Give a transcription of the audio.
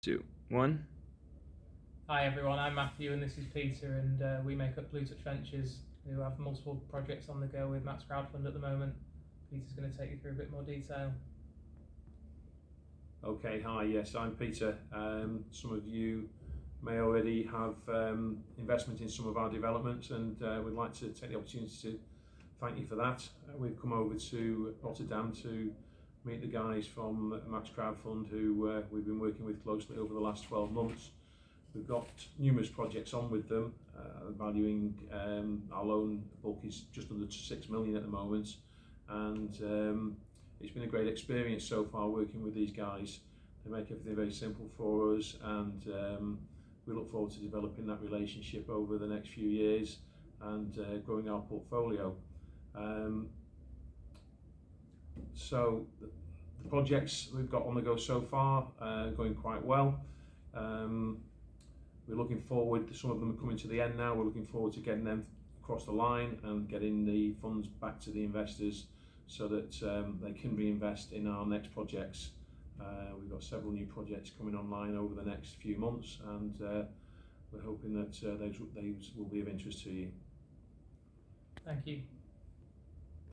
two, one. Hi everyone, I'm Matthew and this is Peter, and uh, we make up Blue Touch Ventures, who have multiple projects on the go with Max Crowdfund at the moment. Peter's going to take you through a bit more detail. Okay, hi, yes, I'm Peter. Um, some of you may already have um, investment in some of our developments and uh, we'd like to take the opportunity to thank you for that. Uh, we've come over to Rotterdam to meet the guys from Max Crowdfund who uh, we've been working with closely over the last 12 months. We've got numerous projects on with them, uh, valuing um, our loan bulk is just under 6 million at the moment and um, it's been a great experience so far working with these guys. They make everything very simple for us and um, we look forward to developing that relationship over the next few years and uh, growing our portfolio. Um, so the, projects we've got on the go so far uh, going quite well. Um, we're looking forward, to some of them are coming to the end now, we're looking forward to getting them across the line and getting the funds back to the investors so that um, they can reinvest in our next projects. Uh, we've got several new projects coming online over the next few months and uh, we're hoping that uh, those, those will be of interest to you. Thank you.